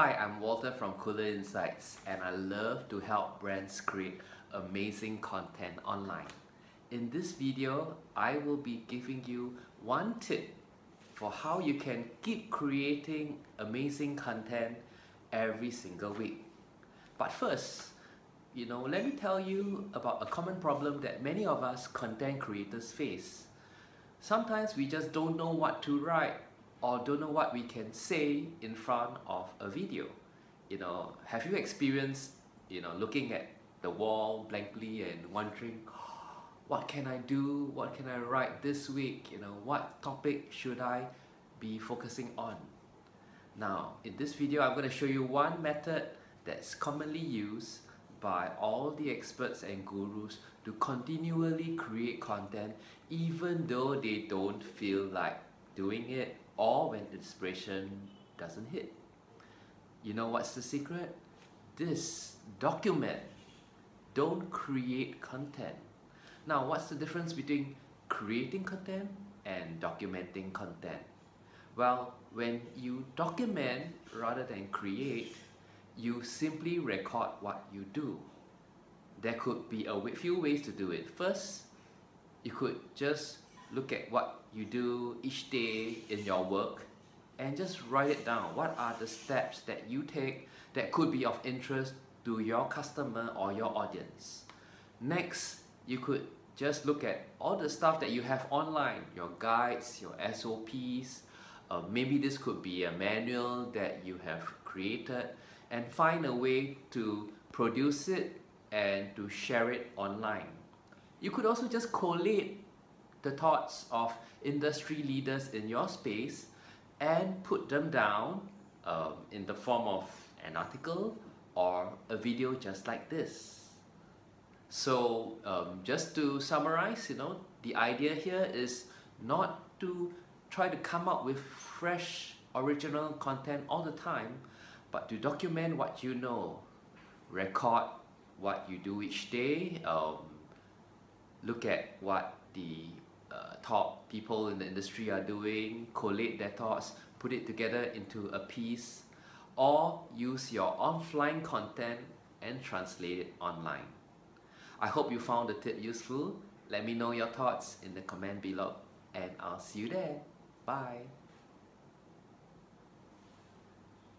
Hi, I'm Walter from Cooler Insights and I love to help brands create amazing content online. In this video, I will be giving you one tip for how you can keep creating amazing content every single week. But first, you know, let me tell you about a common problem that many of us content creators face. Sometimes we just don't know what to write or don't know what we can say in front of a video. You know, have you experienced, you know, looking at the wall blankly and wondering, ah, what can I do? What can I write this week? You know, what topic should I be focusing on? Now, in this video, I'm going to show you one method that's commonly used by all the experts and gurus to continually create content even though they don't feel like doing it or when inspiration doesn't hit. You know what's the secret? This document. Don't create content. Now, what's the difference between creating content and documenting content? Well, when you document rather than create, you simply record what you do. There could be a few ways to do it. First, you could just look at what you do each day in your work and just write it down. What are the steps that you take that could be of interest to your customer or your audience? Next, you could just look at all the stuff that you have online, your guides, your SOPs, uh, maybe this could be a manual that you have created and find a way to produce it and to share it online. You could also just collate the thoughts of industry leaders in your space and put them down um, in the form of an article or a video just like this. So um, just to summarize, you know, the idea here is not to try to come up with fresh original content all the time, but to document what you know, record what you do each day, um, look at what the uh, top people in the industry are doing, collate their thoughts, put it together into a piece, or use your offline content and translate it online. I hope you found the tip useful. Let me know your thoughts in the comment below and I'll see you there. Bye.